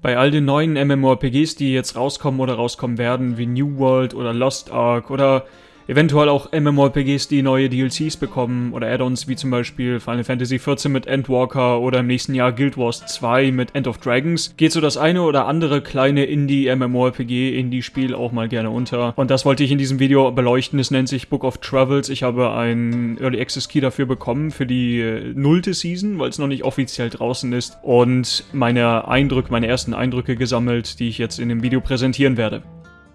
Bei all den neuen MMORPGs, die jetzt rauskommen oder rauskommen werden, wie New World oder Lost Ark oder Eventuell auch MMORPGs, die neue DLCs bekommen oder Add-ons wie zum Beispiel Final Fantasy XIV mit Endwalker oder im nächsten Jahr Guild Wars 2 mit End of Dragons, geht so das eine oder andere kleine Indie-MMORPG, Indie-Spiel auch mal gerne unter. Und das wollte ich in diesem Video beleuchten. Es nennt sich Book of Travels. Ich habe einen Early Access Key dafür bekommen für die äh, nullte Season, weil es noch nicht offiziell draußen ist und meine Eindrücke, meine ersten Eindrücke gesammelt, die ich jetzt in dem Video präsentieren werde.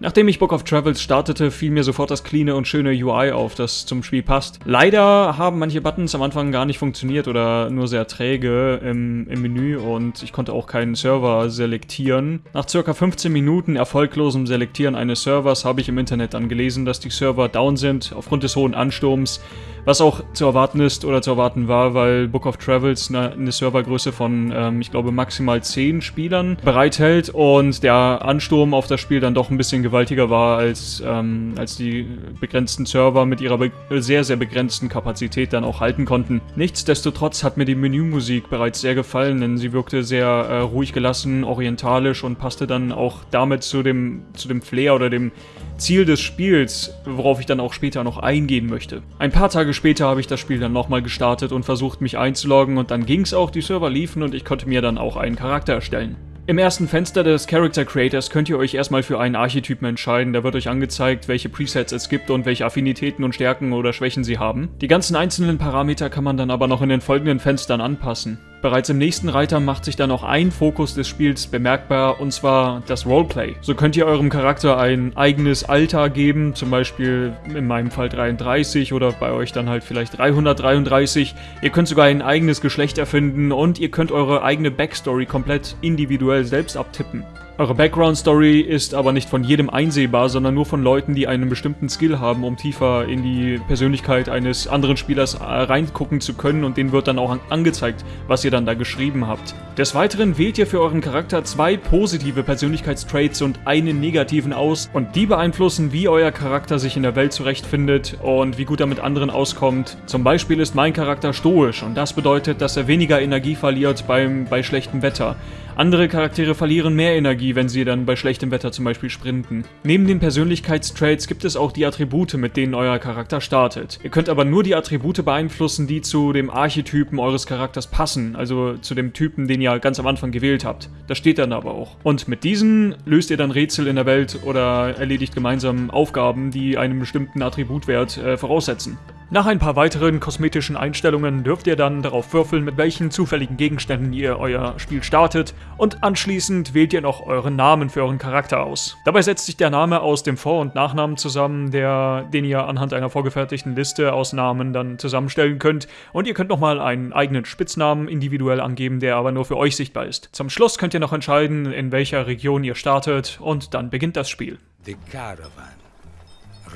Nachdem ich Book of Travels startete, fiel mir sofort das cleane und schöne UI auf, das zum Spiel passt. Leider haben manche Buttons am Anfang gar nicht funktioniert oder nur sehr träge im, im Menü und ich konnte auch keinen Server selektieren. Nach circa 15 Minuten erfolglosem Selektieren eines Servers habe ich im Internet dann gelesen, dass die Server down sind aufgrund des hohen Ansturms was auch zu erwarten ist oder zu erwarten war, weil Book of Travels eine, Servergröße von, ähm, ich glaube, maximal 10 Spielern bereithält und der Ansturm auf das Spiel dann doch ein bisschen gewaltiger war, als, ähm, als die begrenzten Server mit ihrer sehr, sehr begrenzten Kapazität dann auch halten konnten. Nichtsdestotrotz hat mir die Menümusik bereits sehr gefallen, denn sie wirkte sehr äh, ruhig gelassen, orientalisch und passte dann auch damit zu dem, zu dem Flair oder dem Ziel des Spiels, worauf ich dann auch später noch eingehen möchte. Ein paar Tage später habe ich das Spiel dann nochmal gestartet und versucht mich einzuloggen und dann ging es auch, die Server liefen und ich konnte mir dann auch einen Charakter erstellen. Im ersten Fenster des Character Creators könnt ihr euch erstmal für einen Archetypen entscheiden. Da wird euch angezeigt, welche Presets es gibt und welche Affinitäten und Stärken oder Schwächen sie haben. Die ganzen einzelnen Parameter kann man dann aber noch in den folgenden Fenstern anpassen. Bereits im nächsten Reiter macht sich dann auch ein Fokus des Spiels bemerkbar, und zwar das Roleplay. So könnt ihr eurem Charakter ein eigenes Alter geben, zum Beispiel in meinem Fall 33 oder bei euch dann halt vielleicht 333. Ihr könnt sogar ein eigenes Geschlecht erfinden und ihr könnt eure eigene Backstory komplett individuell selbst abtippen. Eure Background-Story ist aber nicht von jedem einsehbar, sondern nur von Leuten, die einen bestimmten Skill haben, um tiefer in die Persönlichkeit eines anderen Spielers äh, reingucken zu können und denen wird dann auch angezeigt, was ihr dann da geschrieben habt. Des Weiteren wählt ihr für euren Charakter zwei positive Persönlichkeitstraits und einen negativen aus und die beeinflussen, wie euer Charakter sich in der Welt zurechtfindet und wie gut er mit anderen auskommt. Zum Beispiel ist mein Charakter stoisch und das bedeutet, dass er weniger Energie verliert beim, bei schlechtem Wetter. Andere Charaktere verlieren mehr Energie, wenn sie dann bei schlechtem Wetter zum Beispiel sprinten. Neben den Persönlichkeitstraits gibt es auch die Attribute, mit denen euer Charakter startet. Ihr könnt aber nur die Attribute beeinflussen, die zu dem Archetypen eures Charakters passen, also zu dem Typen, den ihr ganz am Anfang gewählt habt. Das steht dann aber auch. Und mit diesen löst ihr dann Rätsel in der Welt oder erledigt gemeinsam Aufgaben, die einen bestimmten Attributwert äh, voraussetzen. Nach ein paar weiteren kosmetischen Einstellungen dürft ihr dann darauf würfeln, mit welchen zufälligen Gegenständen ihr euer Spiel startet und anschließend wählt ihr noch euren Namen für euren Charakter aus. Dabei setzt sich der Name aus dem Vor- und Nachnamen zusammen, der, den ihr anhand einer vorgefertigten Liste aus Namen dann zusammenstellen könnt und ihr könnt nochmal einen eigenen Spitznamen individuell angeben, der aber nur für euch sichtbar ist. Zum Schluss könnt ihr noch entscheiden, in welcher Region ihr startet und dann beginnt das Spiel. The Caravan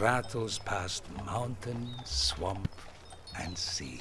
rattles past mountain, swamp and sea.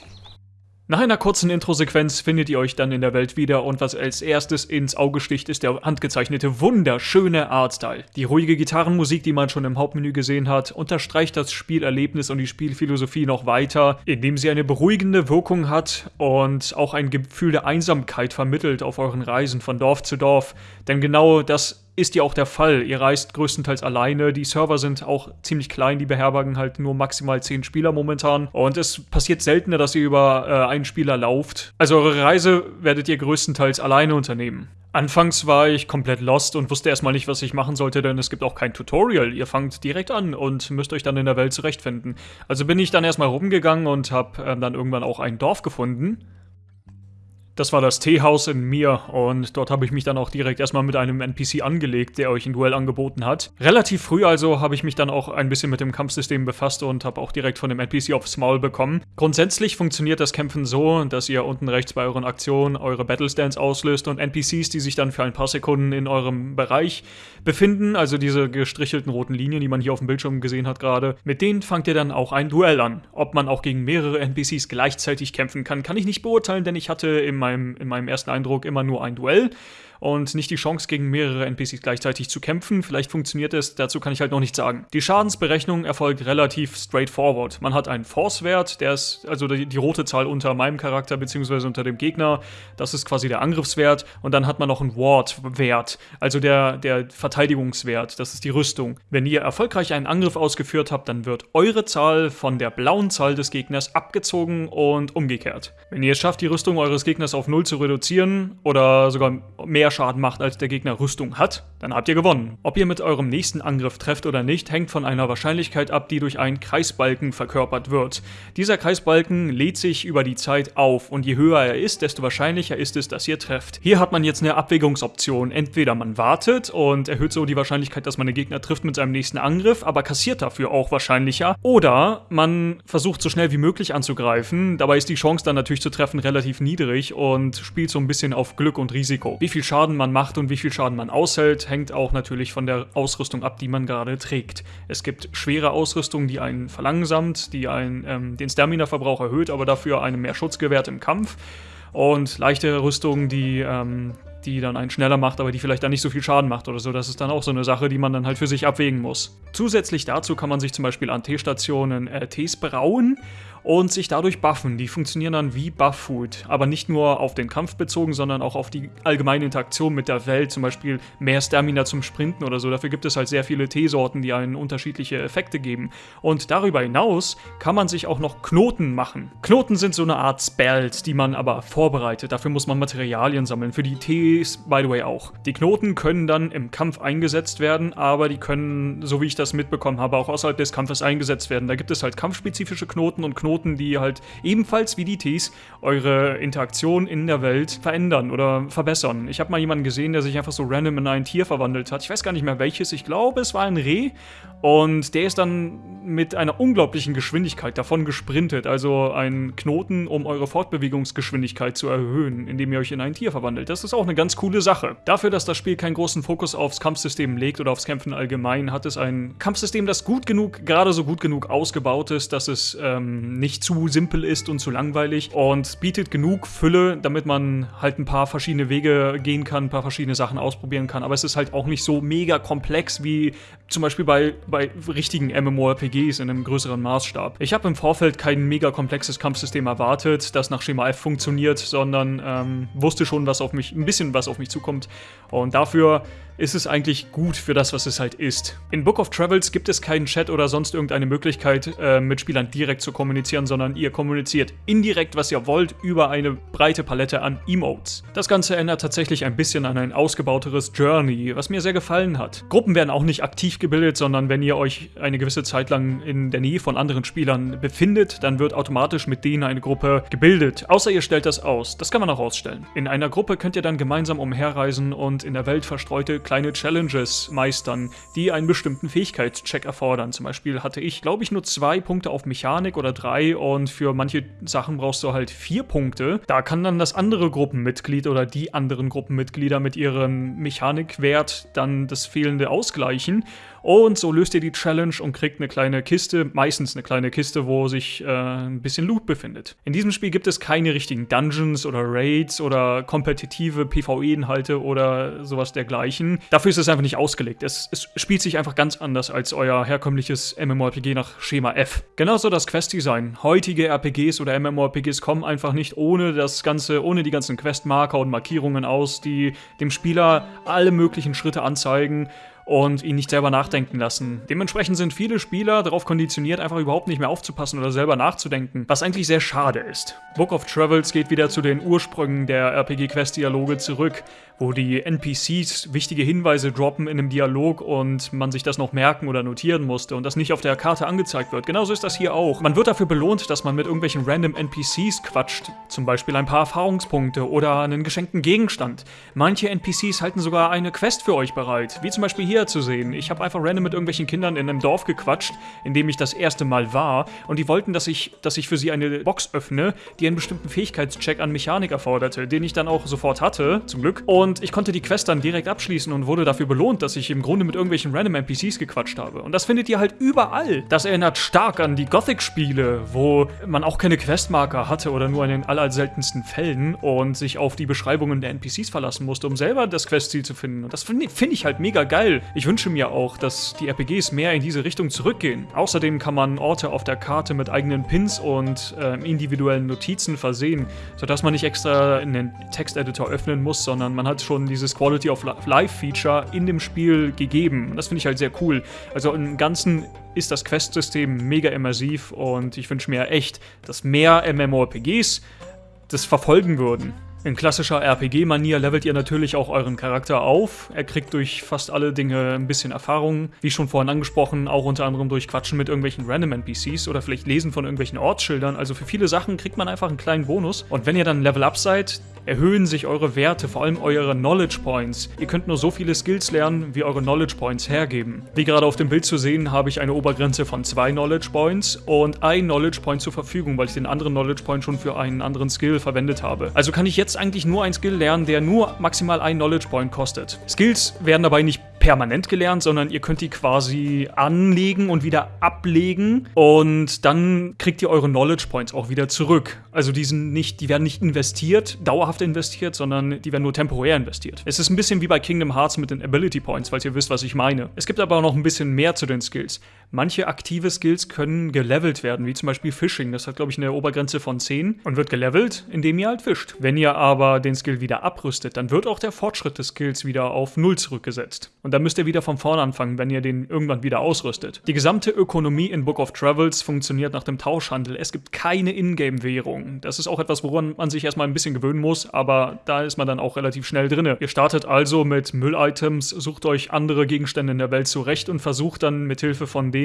Nach einer kurzen Intro-Sequenz findet ihr euch dann in der Welt wieder und was als erstes ins Auge sticht, ist der handgezeichnete, wunderschöne Artstyle. Die ruhige Gitarrenmusik, die man schon im Hauptmenü gesehen hat, unterstreicht das Spielerlebnis und die Spielphilosophie noch weiter, indem sie eine beruhigende Wirkung hat und auch ein Gefühl der Einsamkeit vermittelt auf euren Reisen von Dorf zu Dorf. Denn genau das ist ja auch der Fall. Ihr reist größtenteils alleine. Die Server sind auch ziemlich klein. Die beherbergen halt nur maximal 10 Spieler momentan. Und es passiert seltener, dass ihr über äh, einen Spieler lauft. Also eure Reise werdet ihr größtenteils alleine unternehmen. Anfangs war ich komplett lost und wusste erstmal nicht, was ich machen sollte, denn es gibt auch kein Tutorial. Ihr fangt direkt an und müsst euch dann in der Welt zurechtfinden. Also bin ich dann erstmal rumgegangen und habe äh, dann irgendwann auch ein Dorf gefunden das war das Teehaus in mir und dort habe ich mich dann auch direkt erstmal mit einem NPC angelegt, der euch ein Duell angeboten hat. Relativ früh also habe ich mich dann auch ein bisschen mit dem Kampfsystem befasst und habe auch direkt von dem NPC aufs Maul bekommen. Grundsätzlich funktioniert das Kämpfen so, dass ihr unten rechts bei euren Aktionen eure Battlestands auslöst und NPCs, die sich dann für ein paar Sekunden in eurem Bereich befinden, also diese gestrichelten roten Linien, die man hier auf dem Bildschirm gesehen hat gerade, mit denen fangt ihr dann auch ein Duell an. Ob man auch gegen mehrere NPCs gleichzeitig kämpfen kann, kann ich nicht beurteilen, denn ich hatte im meinem, in meinem ersten Eindruck immer nur ein Duell und nicht die Chance, gegen mehrere NPCs gleichzeitig zu kämpfen. Vielleicht funktioniert es, dazu kann ich halt noch nicht sagen. Die Schadensberechnung erfolgt relativ straightforward. Man hat einen Force-Wert, der ist also die, die, rote Zahl unter meinem Charakter bzw. unter dem Gegner. Das ist quasi der Angriffswert. Und dann hat man noch einen Ward-Wert, also der, der Verteidigungswert. Das ist die Rüstung. Wenn ihr erfolgreich einen Angriff ausgeführt habt, dann wird eure Zahl von der blauen Zahl des Gegners abgezogen und umgekehrt. Wenn ihr es schafft, die Rüstung eures Gegners auf 0 zu reduzieren oder sogar mehr Schaden macht, als der Gegner Rüstung hat, dann habt ihr gewonnen. Ob ihr mit eurem nächsten Angriff trefft oder nicht, hängt von einer Wahrscheinlichkeit ab, die durch einen Kreisbalken verkörpert wird. Dieser Kreisbalken lädt sich über die Zeit auf und je höher er ist, desto wahrscheinlicher ist es, dass ihr trefft. Hier hat man jetzt eine Abwägungsoption. Entweder man wartet und erhöht so die Wahrscheinlichkeit, dass man den Gegner trifft mit seinem nächsten Angriff, aber kassiert dafür auch wahrscheinlicher. Oder man versucht so schnell wie möglich anzugreifen. Dabei ist die Chance dann natürlich zu treffen relativ niedrig und spielt so ein bisschen auf Glück und Risiko. Wie viel Schaden man macht und wie viel Schaden man aushält, hängt auch natürlich von der Ausrüstung ab, die man gerade trägt. Es gibt schwere Ausrüstung, die einen verlangsamt, die einen ähm, den Stamina-Verbrauch erhöht, aber dafür einem mehr Schutz gewährt im Kampf. Und leichte Rüstung, die ähm, die dann einen schneller macht, aber die vielleicht dann nicht so viel Schaden macht oder so. Das ist dann auch so eine Sache, die man dann halt für sich abwägen muss. Zusätzlich dazu kann man sich zum Beispiel an T-Stationen äh, Tees brauen und sich dadurch buffen. Die funktionieren dann wie Buff-Food, aber nicht nur auf den Kampf bezogen, sondern auch auf die allgemeine Interaktion mit der Welt, zum Beispiel mehr Stamina zum Sprinten oder so. Dafür gibt es halt sehr viele Teesorten, die einen unterschiedliche Effekte geben. Und darüber hinaus kann man sich auch noch Knoten machen. Knoten sind so eine Art Spells, die man aber vorbereitet. Dafür muss man Materialien sammeln. Für die Tees, by the way, auch. Die Knoten können dann im Kampf eingesetzt werden, aber die können, so wie ich das mitbekommen habe, auch außerhalb des Kampfes eingesetzt werden. Da gibt es halt kampfspezifische Knoten und Knoten Knoten, die halt ebenfalls wie die Ts eure Interaktion in der Welt verändern oder verbessern. Ich habe mal jemanden gesehen, der sich einfach so random in ein Tier verwandelt hat. Ich weiß gar nicht mehr welches. Ich glaube, es war ein Reh. Und der ist dann mit einer unglaublichen Geschwindigkeit davon gesprintet. Also ein Knoten, um eure Fortbewegungsgeschwindigkeit zu erhöhen, indem ihr euch in ein Tier verwandelt. Das ist auch eine ganz coole Sache. Dafür, dass das Spiel keinen großen Fokus aufs Kampfsystem legt oder aufs Kämpfen allgemein, hat es ein Kampfsystem, das gut genug, gerade so gut genug ausgebaut ist, dass es ähm, nicht zu simpel ist und zu langweilig und bietet genug Fülle, damit man halt ein paar verschiedene Wege gehen kann, ein paar verschiedene Sachen ausprobieren kann. Aber es ist halt auch nicht so mega komplex wie zum Beispiel bei, bei richtigen MMORPGs in einem größeren Maßstab. Ich habe im Vorfeld kein mega komplexes Kampfsystem erwartet, das nach Schema F funktioniert, sondern ähm, wusste schon, was auf mich, ein bisschen was auf mich zukommt. Und dafür ist es eigentlich gut für das, was es halt ist. In Book of Travels gibt es keinen Chat oder sonst irgendeine Möglichkeit, äh, mit Spielern direkt zu kommunizieren, sondern ihr kommuniziert indirekt, was ihr wollt, über eine breite Palette an Emotes. Das Ganze erinnert tatsächlich ein bisschen an ein ausgebauteres Journey, was mir sehr gefallen hat. Gruppen werden auch nicht aktiv gebildet, sondern wenn ihr euch eine gewisse Zeit lang in der Nähe von anderen Spielern befindet, dann wird automatisch mit denen eine Gruppe gebildet. Außer ihr stellt das aus. Das kann man auch ausstellen. In einer Gruppe könnt ihr dann gemeinsam umherreisen und in der Welt verstreute kleine Challenges meistern, die einen bestimmten Fähigkeitscheck erfordern. Zum Beispiel hatte ich, glaube ich, nur zwei Punkte auf Mechanik oder drei und für manche Sachen brauchst du halt vier Punkte. Da kann dann das andere Gruppenmitglied oder die anderen Gruppenmitglieder mit ihrem Mechanikwert dann das fehlende ausgleichen und so löst ihr die Challenge und kriegt eine kleine Kiste, meistens eine kleine Kiste, wo sich äh, ein bisschen Loot befindet. In diesem Spiel gibt es keine richtigen Dungeons oder Raids oder kompetitive PvE-Inhalte oder sowas dergleichen. Dafür ist es einfach nicht ausgelegt. Es, es spielt sich einfach ganz anders als euer herkömmliches MMORPG nach Schema F. Genauso das Quest-Design. Heutige RPGs oder MMORPGs kommen einfach nicht ohne das ganze, ohne die ganzen Questmarker und Markierungen aus, die dem Spieler alle möglichen Schritte anzeigen und ihn nicht selber nachdenken lassen. Dementsprechend sind viele Spieler darauf konditioniert, einfach überhaupt nicht mehr aufzupassen oder selber nachzudenken, was eigentlich sehr schade ist. Book of Travels geht wieder zu den Ursprüngen der RPG-Quest-Dialoge zurück, wo die NPCs wichtige Hinweise droppen in einem Dialog und man sich das noch merken oder notieren musste und das nicht auf der Karte angezeigt wird. Genauso ist das hier auch. Man wird dafür belohnt, dass man mit irgendwelchen random NPCs quatscht, zum Beispiel ein paar Erfahrungspunkte oder einen geschenkten Gegenstand. Manche NPCs halten sogar eine Quest für euch bereit, wie zum Beispiel hier zu sehen. Ich habe einfach random mit irgendwelchen Kindern in einem Dorf gequatscht, in dem ich das erste Mal war und die wollten, dass ich, dass ich für sie eine Box öffne, die einen bestimmten Fähigkeitscheck an Mechanik erforderte, den ich dann auch sofort hatte, zum Glück. Und Und ich konnte die Quest dann direkt abschließen und wurde dafür belohnt, dass ich im Grunde mit irgendwelchen random NPCs gequatscht habe. Und das findet ihr halt überall. Das erinnert stark an die Gothic-Spiele, wo man auch keine Questmarker hatte oder nur in den allerseltensten Fällen und sich auf die Beschreibungen der NPCs verlassen musste, um selber das Questziel zu finden. Und das finde find ich halt mega geil. Ich wünsche mir auch, dass die RPGs mehr in diese Richtung zurückgehen. Außerdem kann man Orte auf der Karte mit eigenen Pins und äh, individuellen Notizen versehen, sodass man nicht extra einen Texteditor öffnen muss, sondern man hat schon dieses Quality of Life Feature in dem Spiel gegeben. Das finde ich halt sehr cool. Also im Ganzen ist das Quest-System mega immersiv und ich wünsche mir echt, dass mehr MMORPGs das verfolgen würden. In klassischer RPG-Manier levelt ihr natürlich auch euren Charakter auf. Er kriegt durch fast alle Dinge ein bisschen Erfahrung. Wie schon vorhin angesprochen, auch unter anderem durch Quatschen mit irgendwelchen random NPCs oder vielleicht Lesen von irgendwelchen Ortsschildern. Also für viele Sachen kriegt man einfach einen kleinen Bonus. Und wenn ihr dann Level Up seid, erhöhen sich eure Werte, vor allem eure Knowledge Points. Ihr könnt nur so viele Skills lernen, wie eure Knowledge Points hergeben. Wie gerade auf dem Bild zu sehen, habe ich eine Obergrenze von zwei Knowledge Points und ein Knowledge Point zur Verfügung, weil ich den anderen Knowledge Point schon für einen anderen Skill verwendet habe. Also kann ich jetzt eigentlich nur einen Skill lernen, der nur maximal ein Knowledge Point kostet. Skills werden dabei nicht permanent gelernt, sondern ihr könnt die quasi anlegen und wieder ablegen und dann kriegt ihr eure Knowledge Points auch wieder zurück. Also die sind nicht, die werden nicht investiert, dauerhaft investiert, sondern die werden nur temporär investiert. Es ist ein bisschen wie bei Kingdom Hearts mit den Ability Points, falls ihr wisst, was ich meine. Es gibt aber auch noch ein bisschen mehr zu den Skills. Manche aktive Skills können gelevelt werden, wie zum Beispiel Fishing. Das hat, glaube ich, eine Obergrenze von 10 und wird gelevelt, indem ihr halt fischt. Wenn ihr aber den Skill wieder abrüstet, dann wird auch der Fortschritt des Skills wieder auf 0 zurückgesetzt. Und dann müsst ihr wieder von vorne anfangen, wenn ihr den irgendwann wieder ausrüstet. Die gesamte Ökonomie in Book of Travels funktioniert nach dem Tauschhandel. Es gibt keine Ingame-Währung. Das ist auch etwas, woran man sich erstmal ein bisschen gewöhnen muss, aber da ist man dann auch relativ schnell drin. Ihr startet also mit Müll-Items, sucht euch andere Gegenstände in der Welt zurecht und versucht dann mit Hilfe von denen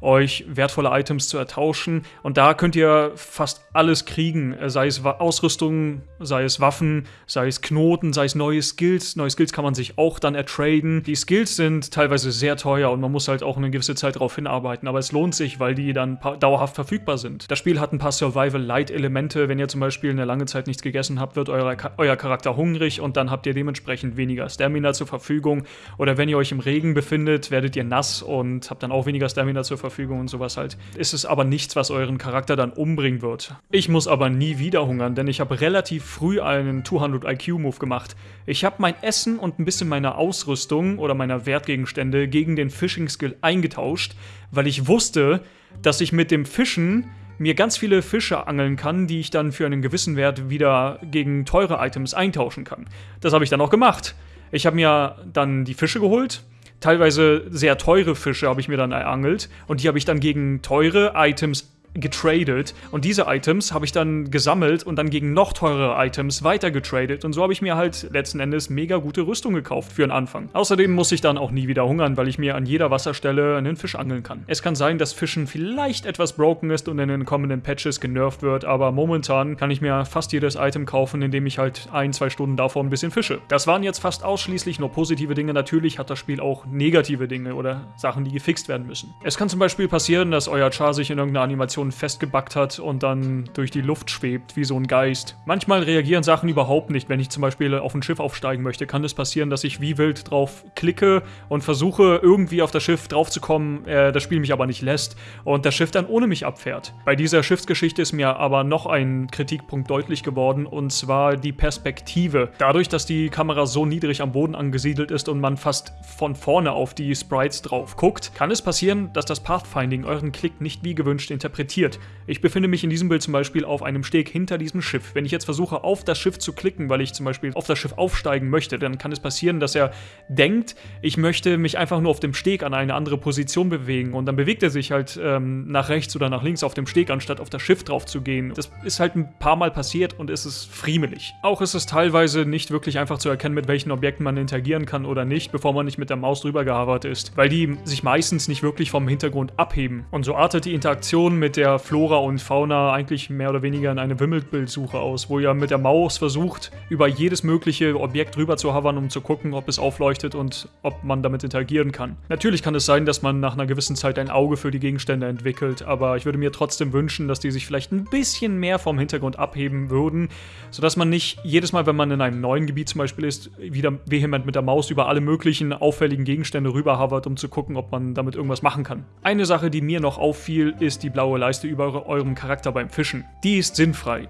euch wertvolle Items zu ertauschen. Und da könnt ihr fast alles kriegen, sei es Ausrüstung, sei es Waffen, sei es Knoten, sei es neue Skills. Neue Skills kann man sich auch dann ertraden. Die Skills sind teilweise sehr teuer und man muss halt auch eine gewisse Zeit darauf hinarbeiten, aber es lohnt sich, weil die dann dauerhaft verfügbar sind. Das Spiel hat ein paar Survival-Light-Elemente. Wenn ihr zum Beispiel eine lange Zeit nichts gegessen habt, wird euer, euer Charakter hungrig und dann habt ihr dementsprechend weniger Stamina zur Verfügung. Oder wenn ihr euch im Regen befindet, werdet ihr nass und habt dann auch weniger Stamina zur Verfügung und sowas halt. Ist es aber nichts, was euren Charakter dann umbringen wird. Ich muss aber nie wieder hungern, denn ich habe relativ früh einen 200 IQ-Move gemacht. Ich habe mein Essen und ein bisschen meine Ausrüstung oder meiner Wertgegenstände gegen den Fishing-Skill eingetauscht, weil ich wusste, dass ich mit dem Fischen mir ganz viele Fische angeln kann, die ich dann für einen gewissen Wert wieder gegen teure Items eintauschen kann. Das habe ich dann auch gemacht. Ich habe mir dann die Fische geholt, teilweise sehr teure Fische habe ich mir dann erangelt. Und die habe ich dann gegen teure Items getradet und diese Items habe ich dann gesammelt und dann gegen noch teurere Items weiter getradet und so habe ich mir halt letzten Endes mega gute Rüstung gekauft für den Anfang. Außerdem muss ich dann auch nie wieder hungern, weil ich mir an jeder Wasserstelle einen Fisch angeln kann. Es kann sein, dass Fischen vielleicht etwas broken ist und in den kommenden Patches genervt wird, aber momentan kann ich mir fast jedes Item kaufen, indem ich halt ein, zwei Stunden davor ein bisschen fische. Das waren jetzt fast ausschließlich nur positive Dinge. Natürlich hat das Spiel auch negative Dinge oder Sachen, die gefixt werden müssen. Es kann zum Beispiel passieren, dass euer Char sich in irgendeiner Animation Animation festgebackt hat und dann durch die Luft schwebt, wie so ein Geist. Manchmal reagieren Sachen überhaupt nicht. Wenn ich zum Beispiel auf ein Schiff aufsteigen möchte, kann es passieren, dass ich wie wild drauf klicke und versuche, irgendwie auf das Schiff draufzukommen, äh, das Spiel mich aber nicht lässt und das Schiff dann ohne mich abfährt. Bei dieser Schiffsgeschichte ist mir aber noch ein Kritikpunkt deutlich geworden und zwar die Perspektive. Dadurch, dass die Kamera so niedrig am Boden angesiedelt ist und man fast von vorne auf die Sprites drauf guckt, kann es passieren, dass das Pathfinding euren Klick nicht wie gewünscht interpretiert interpretiert. Ich befinde mich in diesem Bild zum Beispiel auf einem Steg hinter diesem Schiff. Wenn ich jetzt versuche, auf das Schiff zu klicken, weil ich zum Beispiel auf das Schiff aufsteigen möchte, dann kann es passieren, dass er denkt, ich möchte mich einfach nur auf dem Steg an eine andere Position bewegen und dann bewegt er sich halt ähm, nach rechts oder nach links auf dem Steg, anstatt auf das Schiff drauf zu gehen. Das ist halt ein paar Mal passiert und es ist friemelig. Auch ist es teilweise nicht wirklich einfach zu erkennen, mit welchen Objekten man interagieren kann oder nicht, bevor man nicht mit der Maus drüber gehabert ist, weil die sich meistens nicht wirklich vom Hintergrund abheben. Und so artet die Interaktion mit der Flora und Fauna eigentlich mehr oder weniger in eine Wimmelbildsuche aus, wo ihr mit der Maus versucht, über jedes mögliche Objekt rüber zu hovern, um zu gucken, ob es aufleuchtet und ob man damit interagieren kann. Natürlich kann es sein, dass man nach einer gewissen Zeit ein Auge für die Gegenstände entwickelt, aber ich würde mir trotzdem wünschen, dass die sich vielleicht ein bisschen mehr vom Hintergrund abheben würden, sodass man nicht jedes Mal, wenn man in einem neuen Gebiet zum Beispiel ist, wieder vehement mit der Maus über alle möglichen auffälligen Gegenstände rüber hovert, um zu gucken, ob man damit irgendwas machen kann. Eine Sache, die mir noch auffiel, ist die blaue Leiste über eurem Charakter beim Fischen. Die ist sinnfrei.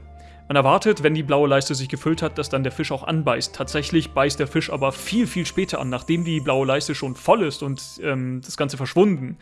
Man erwartet, wenn die blaue Leiste sich gefüllt hat, dass dann der Fisch auch anbeißt. Tatsächlich beißt der Fisch aber viel, viel später an, nachdem die blaue Leiste schon voll ist und ähm, das Ganze verschwunden.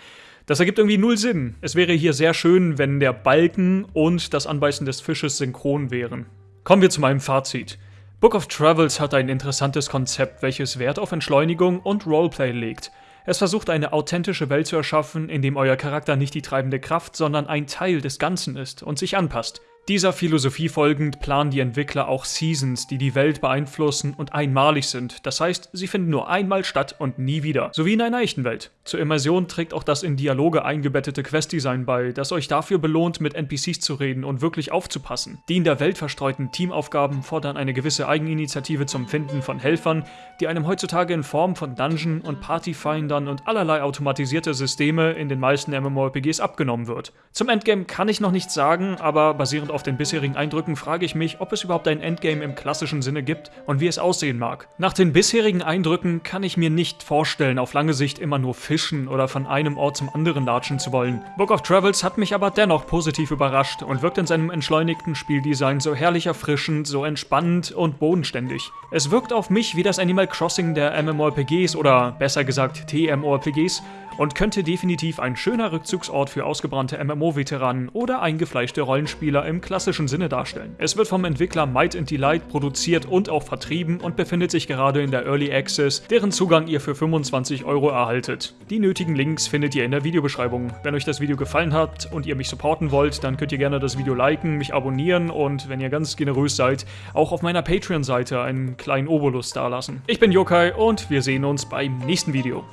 Das ergibt irgendwie null Sinn. Es wäre hier sehr schön, wenn der Balken und das Anbeißen des Fisches synchron wären. Kommen wir zu meinem Fazit. Book of Travels hat ein interessantes Konzept, welches Wert auf Entschleunigung und Roleplay legt. Es versucht eine authentische Welt zu erschaffen, in dem euer Charakter nicht die treibende Kraft, sondern ein Teil des Ganzen ist und sich anpasst. Dieser Philosophie folgend planen die Entwickler auch Seasons, die die Welt beeinflussen und einmalig sind. Das heißt, sie finden nur einmal statt und nie wieder. So wie in einer echten Welt. Zur Immersion trägt auch das in Dialoge eingebettete Questdesign bei, das euch dafür belohnt, mit NPCs zu reden und wirklich aufzupassen. Die in der Welt verstreuten Teamaufgaben fordern eine gewisse Eigeninitiative zum Finden von Helfern, die einem heutzutage in Form von Dungeon und Partyfindern und allerlei automatisierte Systeme in den meisten MMORPGs abgenommen wird. Zum Endgame kann ich noch nichts sagen, aber basierend auf auf den bisherigen Eindrücken frage ich mich, ob es überhaupt ein Endgame im klassischen Sinne gibt und wie es aussehen mag. Nach den bisherigen Eindrücken kann ich mir nicht vorstellen, auf lange Sicht immer nur fischen oder von einem Ort zum anderen latschen zu wollen. Book of Travels hat mich aber dennoch positiv überrascht und wirkt in seinem entschleunigten Spieldesign so herrlich erfrischend, so entspannend und bodenständig. Es wirkt auf mich wie das Animal Crossing der MMORPGs oder besser gesagt TMORPGs und könnte definitiv ein schöner Rückzugsort für ausgebrannte MMO-Veteranen oder eingefleischte Rollenspieler im klassischen Sinne darstellen. Es wird vom Entwickler Might and Delight produziert und auch vertrieben und befindet sich gerade in der Early Access, deren Zugang ihr für 25 Euro erhaltet. Die nötigen Links findet ihr in der Videobeschreibung. Wenn euch das Video gefallen hat und ihr mich supporten wollt, dann könnt ihr gerne das Video liken, mich abonnieren und, wenn ihr ganz generös seid, auch auf meiner Patreon-Seite einen kleinen Obolus dalassen. Ich bin Yokai und wir sehen uns beim nächsten Video.